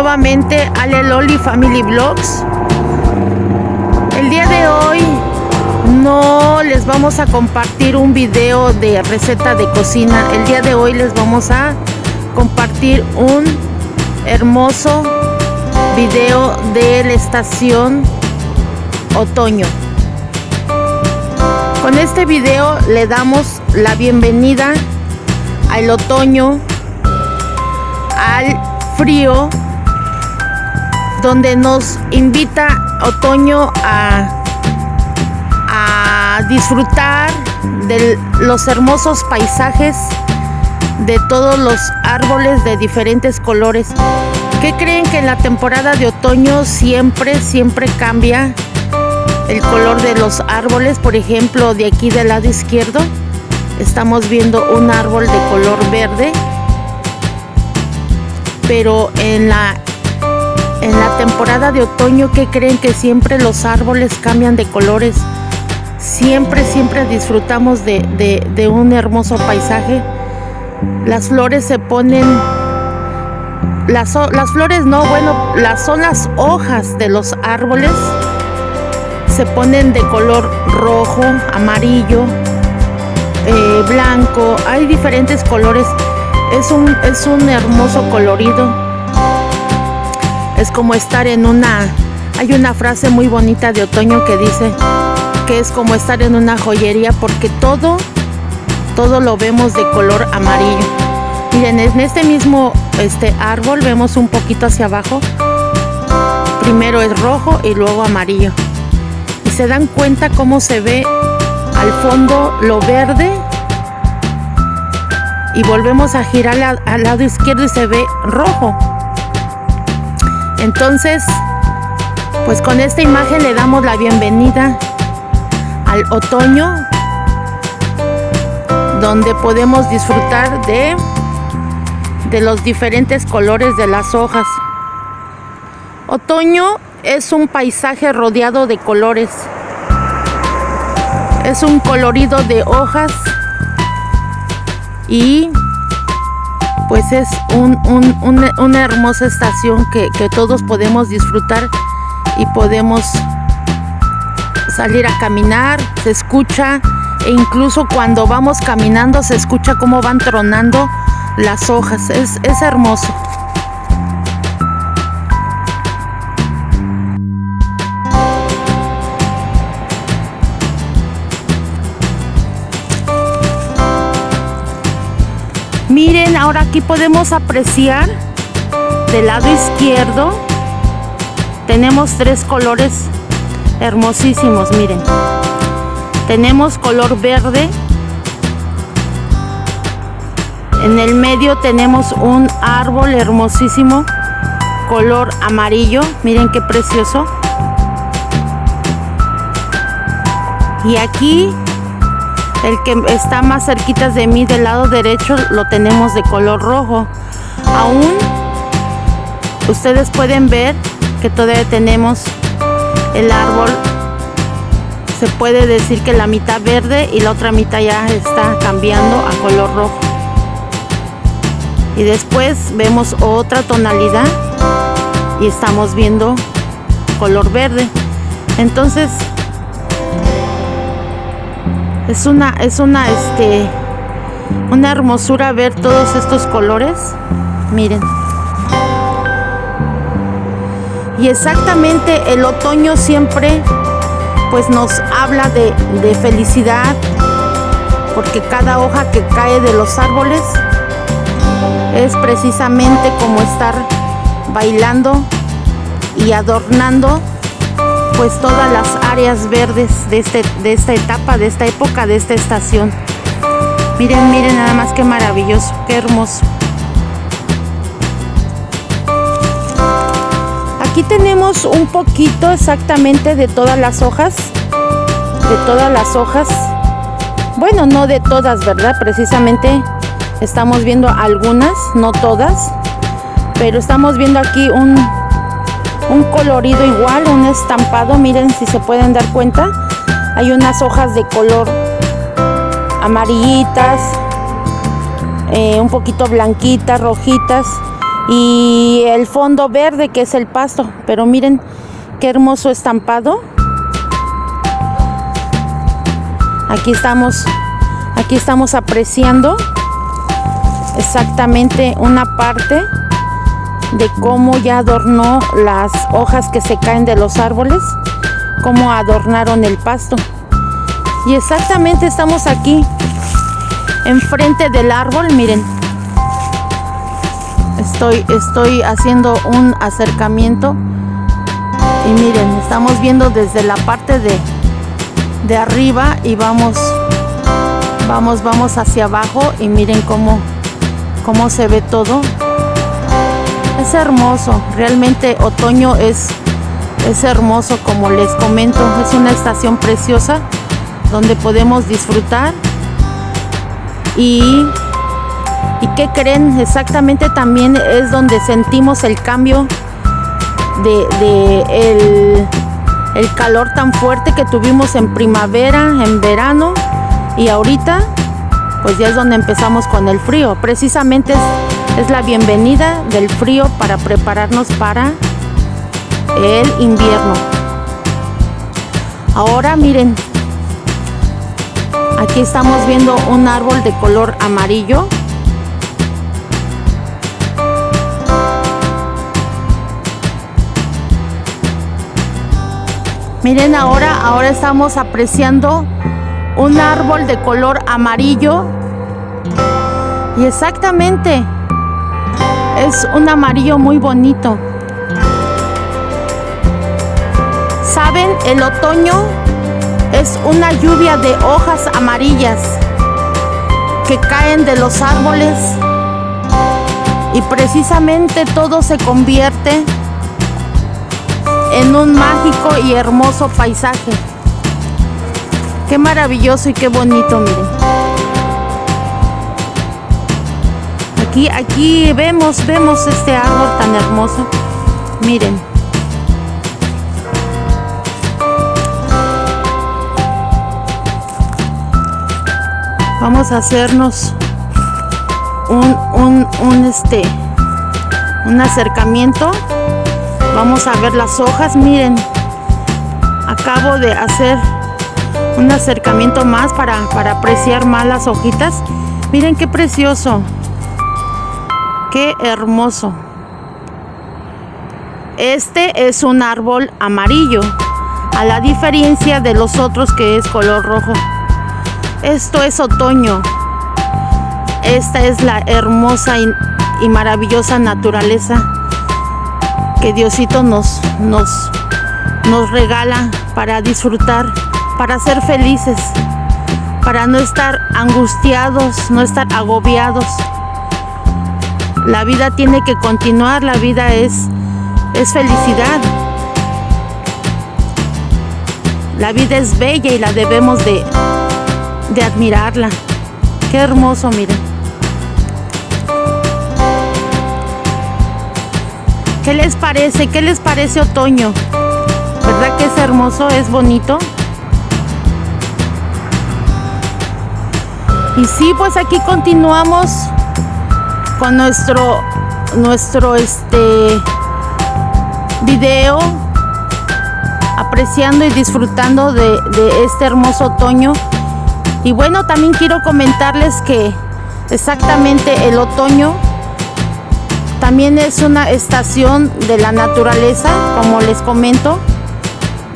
Nuevamente Ale Loli Family Vlogs. El día de hoy no les vamos a compartir un video de receta de cocina. El día de hoy les vamos a compartir un hermoso video de la estación otoño. Con este video le damos la bienvenida al otoño, al frío, donde nos invita otoño a, a disfrutar de los hermosos paisajes de todos los árboles de diferentes colores. ¿Qué creen que en la temporada de otoño siempre, siempre cambia el color de los árboles? Por ejemplo, de aquí del lado izquierdo estamos viendo un árbol de color verde pero en la en la temporada de otoño que creen que siempre los árboles cambian de colores. Siempre siempre disfrutamos de, un hermoso paisaje. Las flores se ponen las, flores no bueno las son las hojas de los árboles. Se ponen de color rojo amarillo eh, blanco. Hay diferentes colores. Es un hermoso colorido. Es como estar en una... Hay una frase muy bonita de otoño que dice que es como estar en una joyería porque todo, todo lo vemos de color amarillo. Miren, en este mismo este árbol vemos un poquito hacia abajo. Primero es rojo y luego amarillo. Y se dan cuenta cómo se ve al fondo lo verde y volvemos a girar al, lado izquierdo y se ve rojo. Entonces, pues con esta imagen le damos la bienvenida al otoño, donde podemos disfrutar de, de los diferentes colores de las hojas. Otoño es un paisaje rodeado de colores. Es un colorido de hojas y pues es una, hermosa estación que, todos podemos disfrutar y podemos salir a caminar, se escucha e incluso cuando vamos caminando se escucha cómo van tronando las hojas, es, es hermoso. Miren, ahora aquí podemos apreciar del lado izquierdo tenemos tres colores hermosísimos, miren. Tenemos color verde. En el medio tenemos un árbol hermosísimo, color amarillo. Miren qué precioso. Y aquí el que está más cerquita de mí del lado derecho lo tenemos de color rojo. Aún ustedes pueden ver que todavía tenemos el árbol. Se puede decir que la mitad verde y la otra mitad ya está cambiando a color rojo. Y después vemos otra tonalidad y estamos viendo color verde. Entonces es una, es una, este, una hermosura ver todos estos colores. Miren. Y exactamente el otoño siempre pues nos habla de, de felicidad porque cada hoja que cae de los árboles es precisamente como estar bailando y adornando pues todas las verdes de, este, de esta etapa, de esta época, de esta estación. Miren, miren nada más qué maravilloso, qué hermoso. Aquí tenemos un poquito exactamente de todas las hojas, de todas las hojas. Bueno, no de todas, ¿verdad? Precisamente estamos viendo algunas, no todas, pero estamos viendo aquí un un colorido igual, un estampado, miren si se pueden dar cuenta. Hay unas hojas de color amarillitas, eh, un poquito blanquitas, rojitas y el fondo verde que es el pasto. Pero miren qué hermoso estampado. Aquí estamos, aquí estamos apreciando exactamente una parte de cómo ya adornó las hojas que se caen de los árboles, cómo adornaron el pasto. Y exactamente estamos aquí, enfrente del árbol, miren. Estoy, estoy haciendo un acercamiento y miren, estamos viendo desde la parte de, de arriba y vamos, vamos, vamos hacia abajo y miren cómo, cómo se ve todo. Es hermoso, realmente otoño es, es hermoso como les comento, es una estación preciosa donde podemos disfrutar y, y ¿qué creen? Exactamente también es donde sentimos el cambio de, el, el calor tan fuerte que tuvimos en primavera, en verano y ahorita pues ya es donde empezamos con el frío. Precisamente es es la bienvenida del frío para prepararnos para el invierno. Ahora miren, aquí estamos viendo un árbol de color amarillo. Miren ahora, ahora estamos apreciando un árbol de color amarillo. Y exactamente es un amarillo muy bonito. ¿Saben? El otoño es una lluvia de hojas amarillas que caen de los árboles y precisamente todo se convierte en un mágico y hermoso paisaje. Qué maravilloso y qué bonito, miren. Aquí, aquí vemos, vemos este árbol tan hermoso. Miren. Vamos a hacernos un, un, un este un acercamiento. Vamos a ver las hojas. Miren, acabo de hacer un acercamiento más para, para apreciar más las hojitas. Miren qué precioso. Qué hermoso. Este es un árbol amarillo, a la diferencia de los otros que es color rojo. Esto es otoño. Esta es la hermosa y, maravillosa naturaleza que Diosito nos, nos, nos regala para disfrutar, para ser felices, para no estar angustiados, no estar agobiados. La vida tiene que continuar, la vida es, es felicidad. La vida es bella y la debemos de, de admirarla. Qué hermoso, miren. ¿Qué les parece? ¿Qué les parece otoño? ¿Verdad que es hermoso? ¿Es bonito? Y sí, pues aquí continuamos con nuestro nuestro este video apreciando y disfrutando de, de este hermoso otoño. Y bueno también quiero comentarles que exactamente el otoño también es una estación de la naturaleza como les comento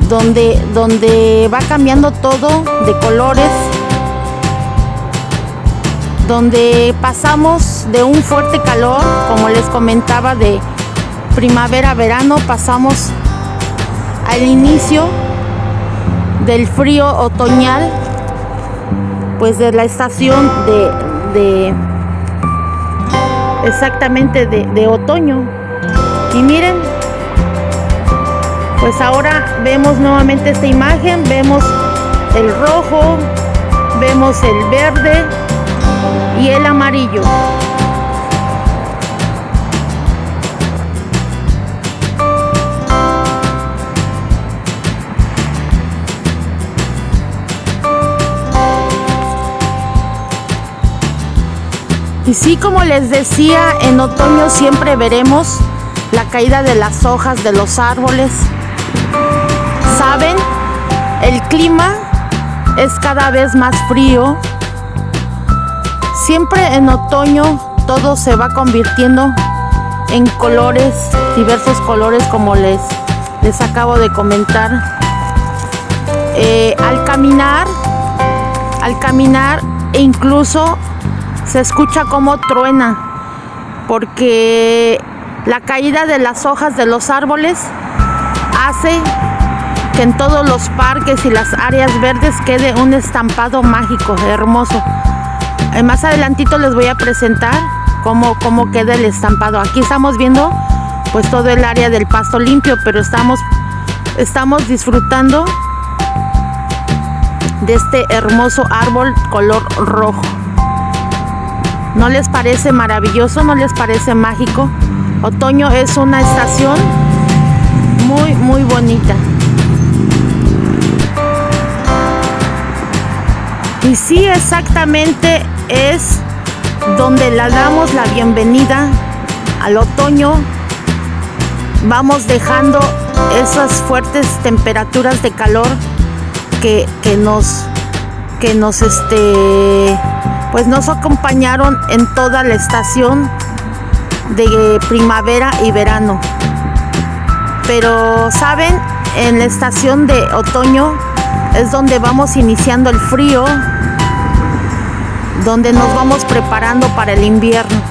donde donde va cambiando todo de colores donde pasamos de un fuerte calor, como les comentaba, de primavera-verano, pasamos al inicio del frío otoñal, pues de la estación de, exactamente de, de otoño. Y miren, pues ahora vemos nuevamente esta imagen, vemos el rojo, vemos el verde, y el amarillo. Y sí, como les decía, en otoño siempre veremos la caída de las hojas de los árboles. ¿Saben? El clima es cada vez más frío. Siempre en otoño todo se va convirtiendo en colores, diversos colores como les, les acabo de comentar. Eh, al caminar, al caminar e incluso se escucha como truena porque la caída de las hojas de los árboles hace que en todos los parques y las áreas verdes quede un estampado mágico, hermoso. Eh, más adelantito les voy a presentar cómo, cómo queda el estampado. Aquí estamos viendo pues todo el área del pasto limpio, pero estamos, estamos disfrutando de este hermoso árbol color rojo. ¿No les parece maravilloso? ¿No les parece mágico? Otoño es una estación muy, muy bonita. Y sí, exactamente es donde le damos la bienvenida al otoño. Vamos dejando esas fuertes temperaturas de calor que, que nos que nos este pues nos acompañaron en toda la estación de primavera y verano. Pero, ¿saben? En la estación de otoño es donde vamos iniciando el frío, donde nos vamos preparando para el invierno.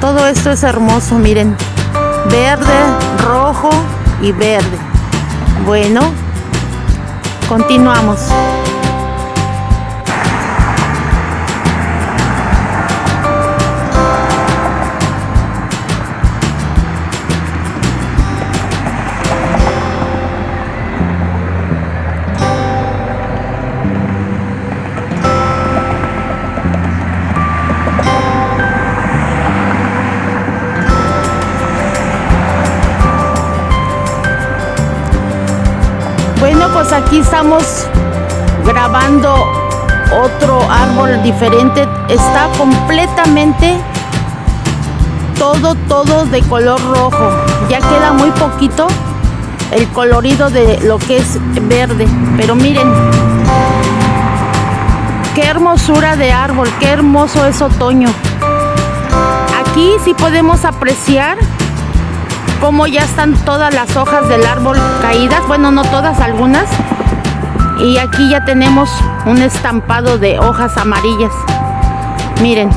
Todo esto es hermoso, miren. Verde, rojo y verde. Bueno, continuamos. Pues aquí estamos grabando otro árbol diferente. Está completamente todo, todo de color rojo. Ya queda muy poquito el colorido de lo que es verde. Pero miren, qué hermosura de árbol, qué hermoso es otoño. Aquí sí podemos apreciar como ya están todas las hojas del árbol caídas, bueno no todas, algunas. Y aquí ya tenemos un estampado de hojas amarillas. Miren.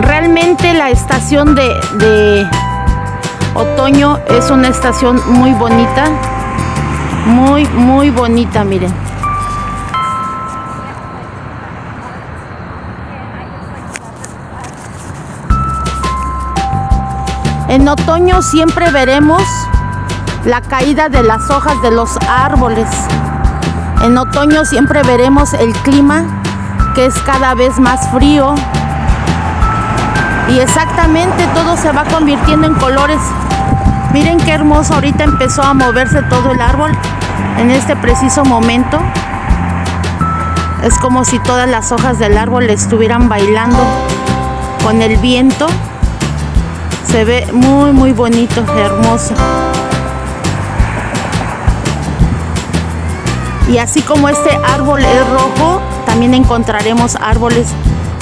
Realmente la estación de, de otoño es una estación muy bonita. Muy, muy bonita, miren. En otoño siempre veremos la caída de las hojas de los árboles. En otoño siempre veremos el clima que es cada vez más frío. Y exactamente todo se va convirtiendo en colores. Miren qué hermoso, ahorita empezó a moverse todo el árbol en este preciso momento. Es como si todas las hojas del árbol estuvieran bailando con el viento. Se ve muy, muy bonito, hermoso. Y así como este árbol es rojo, también encontraremos árboles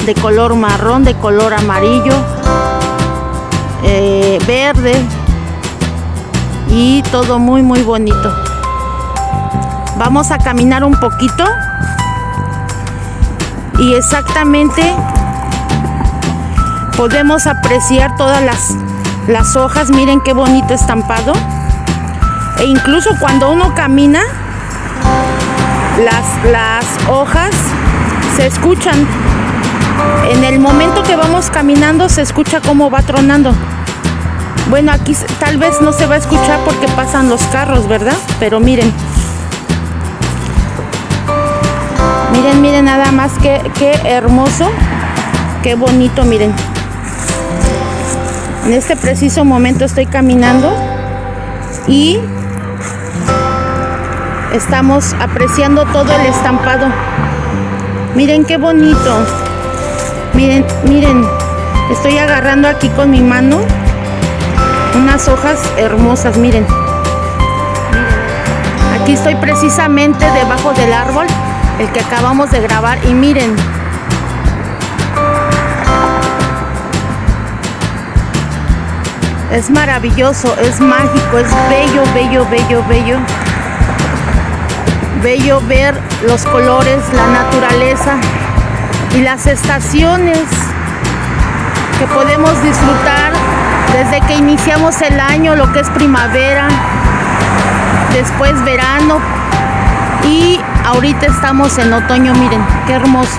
de color marrón, de color amarillo, eh, verde y todo muy muy bonito. Vamos a caminar un poquito y exactamente podemos apreciar todas las, las hojas. Miren qué bonito estampado. E incluso cuando uno camina, las, las hojas se escuchan. En el momento que vamos caminando se escucha cómo va tronando. Bueno, aquí tal vez no se va a escuchar porque pasan los carros, ¿verdad? Pero miren. Miren, miren nada más que, qué hermoso. Qué bonito, miren. En este preciso momento estoy caminando y estamos apreciando todo el estampado. Miren qué bonito. Miren, miren. Estoy agarrando aquí con mi mano unas hojas hermosas, miren. Aquí estoy precisamente debajo del árbol, el que acabamos de grabar y miren. Es maravilloso, es mágico, es bello, bello, bello, bello. Bello ver los colores, la naturaleza y las estaciones que podemos disfrutar desde que iniciamos el año, lo que es primavera, después verano y ahorita estamos en otoño, miren, qué hermoso.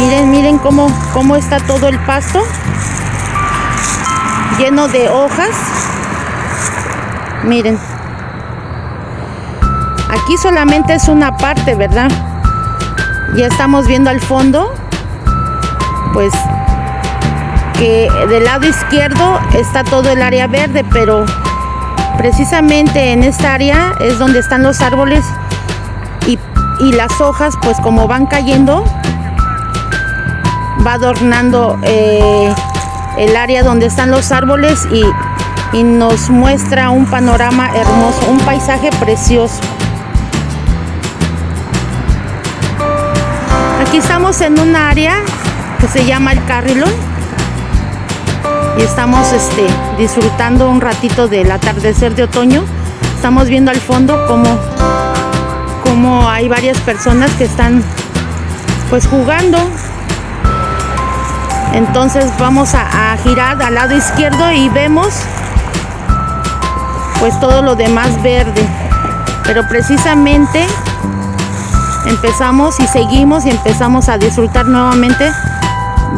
Miren, miren cómo, cómo está todo el pasto lleno de hojas. Miren. Aquí solamente es una parte, ¿verdad? Ya estamos viendo al fondo, pues que del lado izquierdo está todo el área verde, pero precisamente en esta área es donde están los árboles y, y las hojas, pues como van cayendo, va adornando eh, el área donde están los árboles y, y nos muestra un panorama hermoso, un paisaje precioso. Aquí estamos en un área que se llama el Carrilón y estamos este, disfrutando un ratito del atardecer de otoño. Estamos viendo al fondo como, como hay varias personas que están pues jugando. Entonces vamos a, girar al lado izquierdo y vemos pues todo lo demás verde. Pero precisamente empezamos y seguimos y empezamos a disfrutar nuevamente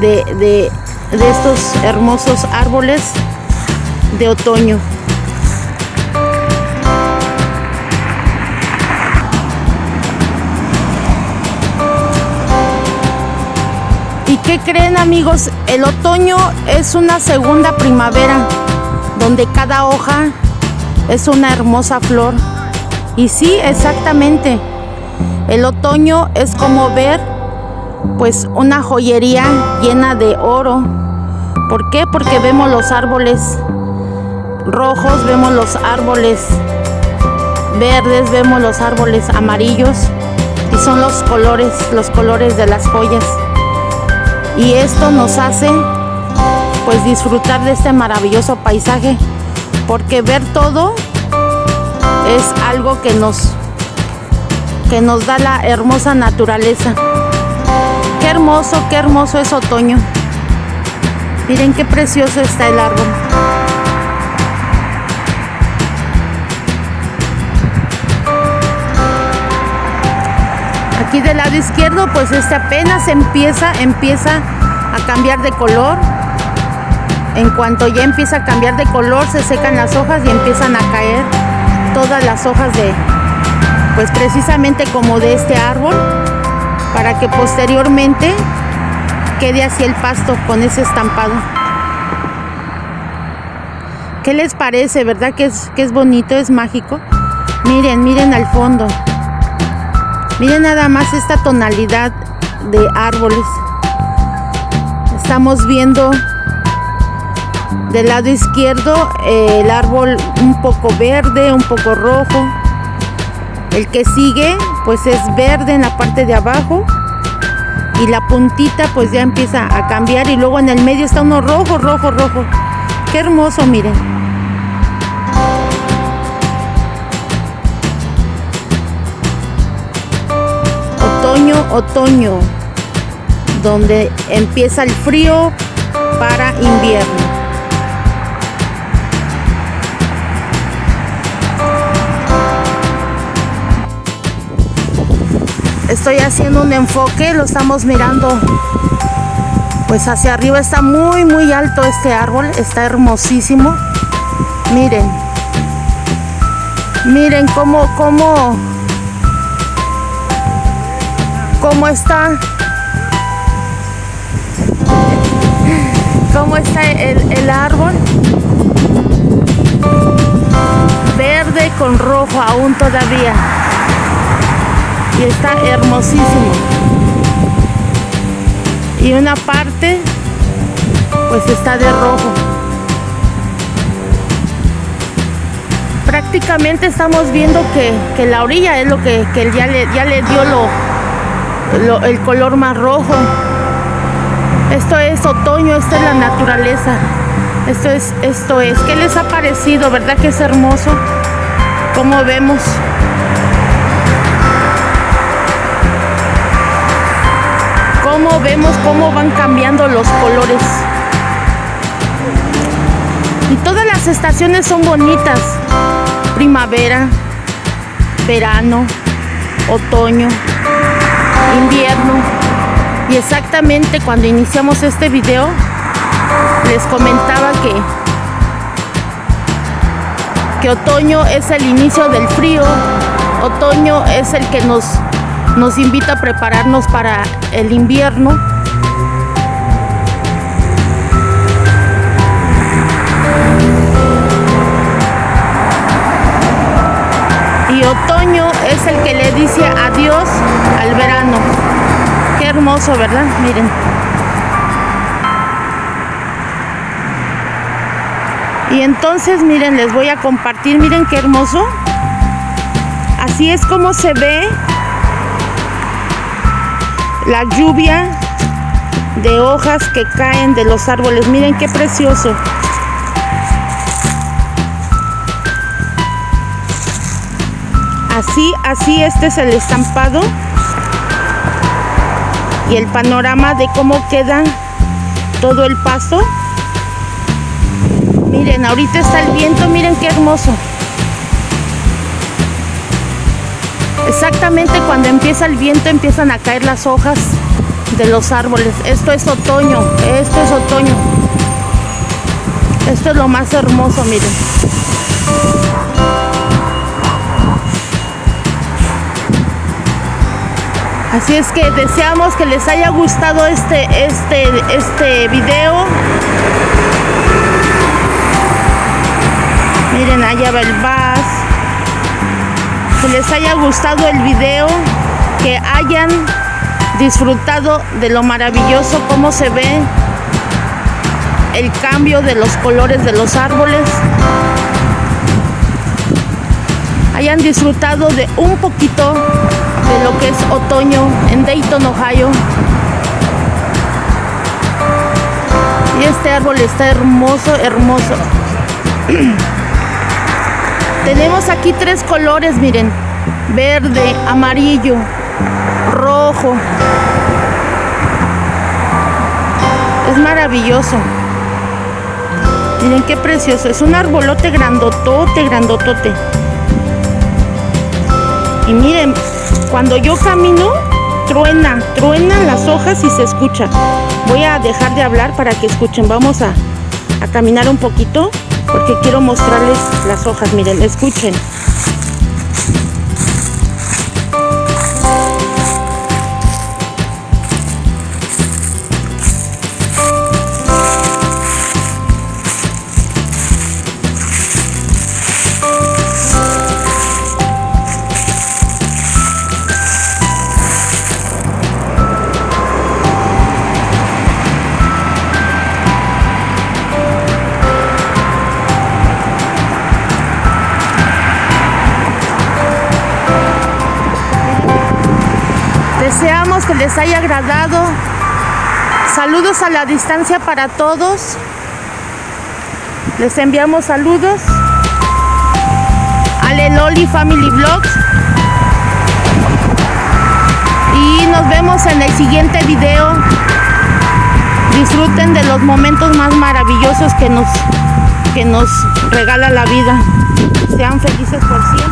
de, de estos hermosos árboles de otoño. Qué creen amigos? El otoño es una segunda primavera donde cada hoja es una hermosa flor. Y sí, exactamente. El otoño es como ver pues una joyería llena de oro. ¿Por qué? Porque vemos los árboles rojos, vemos los árboles verdes, vemos los árboles amarillos y son los colores, los colores de las joyas. Y esto nos hace pues disfrutar de este maravilloso paisaje porque ver todo es algo que nos que nos da la hermosa naturaleza. Qué hermoso, qué hermoso es otoño. Miren qué precioso está el árbol. Aquí del lado izquierdo, pues este apenas empieza, empieza a cambiar de color. En cuanto ya empieza a cambiar de color, se secan las hojas y empiezan a caer todas las hojas de, pues precisamente como de este árbol para que posteriormente quede así el pasto con ese estampado. ¿Qué les parece? ¿Verdad que es, que es bonito, es mágico? Miren, miren al fondo. Miren nada más esta tonalidad de árboles. Estamos viendo del lado izquierdo eh, el árbol un poco verde, un poco rojo. El que sigue pues es verde en la parte de abajo y la puntita pues ya empieza a cambiar y luego en el medio está uno rojo, rojo, rojo. Qué hermoso, miren. Otoño, donde empieza el frío para invierno. estoy haciendo un enfoque, lo estamos mirando pues hacia arriba está muy muy alto este árbol, está hermosísimo. Miren. Miren cómo cómo cómo está cómo está el, el árbol. con rojo aún todavía. Y está hermosísimo. Y una parte pues está de rojo. Prácticamente estamos viendo que, la orilla es lo que, ya, le, ya le dio lo, el color más rojo. Esto es otoño, esto es la naturaleza. Esto es, esto es. ¿Qué les ha parecido? ¿Verdad que es hermoso? Como vemos. Cómo vemos cómo van cambiando los colores. Y todas las estaciones son bonitas. Primavera, verano, otoño, invierno. Y exactamente cuando iniciamos este video, les comentaba que, que otoño es el inicio del frío, otoño es el que nos, nos invita a prepararnos para el invierno. Y otoño es el que le dice adiós al verano. Qué hermoso, ¿verdad? Miren. Y entonces, miren, les voy a compartir, miren qué hermoso. Así es como se ve la lluvia de hojas que caen de los árboles. Miren qué precioso. Así, así este es el estampado y el panorama de cómo queda todo el paso. Miren, ahorita está el viento, miren qué hermoso. Exactamente cuando empieza el viento empiezan a caer las hojas de los árboles. Esto es otoño, esto es otoño. Esto es lo más hermoso, miren. Así es que deseamos que les haya gustado este, este, este video. Miren, allá va el bus. Que les haya gustado el video, que hayan disfrutado de lo maravilloso, cómo se ve el cambio de los colores de los árboles. Hayan disfrutado de un poquito de lo que es otoño en Dayton, Ohio. Y este árbol está hermoso, hermoso. Tenemos aquí tres colores, miren. Verde, amarillo, rojo. Es maravilloso. Miren qué precioso. Es un arbolote grandotote, grandotote. Y miren, cuando yo camino, truena, truenan las hojas y se escucha. Voy a dejar de hablar para que escuchen. Vamos a, a caminar un poquito porque quiero mostrarles las hojas, miren, escuchen. Deseamos que les haya agradado. Saludos a la distancia para todos. Les enviamos saludos. Ale Loli Family Vlogs. Y nos vemos en el siguiente video. Disfruten de los momentos más maravillosos que nos, que nos regala la vida. Sean felices por siempre.